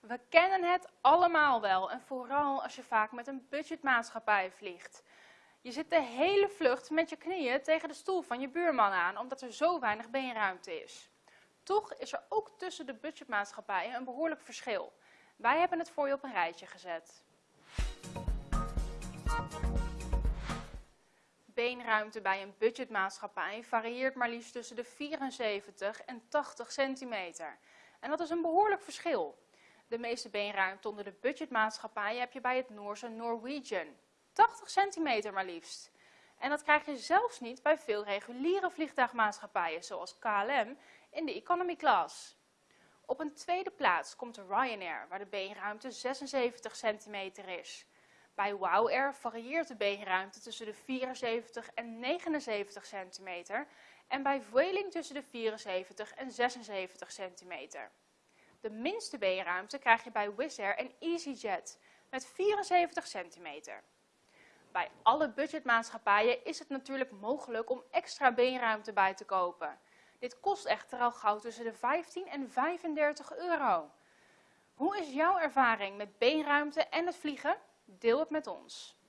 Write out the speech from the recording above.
We kennen het allemaal wel en vooral als je vaak met een budgetmaatschappij vliegt. Je zit de hele vlucht met je knieën tegen de stoel van je buurman aan, omdat er zo weinig beenruimte is. Toch is er ook tussen de budgetmaatschappijen een behoorlijk verschil. Wij hebben het voor je op een rijtje gezet. Beenruimte bij een budgetmaatschappij varieert maar liefst tussen de 74 en 80 centimeter. En dat is een behoorlijk verschil. De meeste beenruimte onder de budgetmaatschappijen heb je bij het Noorse Norwegian. 80 centimeter maar liefst. En dat krijg je zelfs niet bij veel reguliere vliegtuigmaatschappijen, zoals KLM, in de economy class. Op een tweede plaats komt de Ryanair, waar de beenruimte 76 centimeter is. Bij WOW Air varieert de beenruimte tussen de 74 en 79 centimeter en bij Vueling tussen de 74 en 76 centimeter. De minste beenruimte krijg je bij Wizz Air en EasyJet met 74 centimeter. Bij alle budgetmaatschappijen is het natuurlijk mogelijk om extra beenruimte bij te kopen. Dit kost echter al gauw tussen de 15 en 35 euro. Hoe is jouw ervaring met beenruimte en het vliegen? Deel het met ons.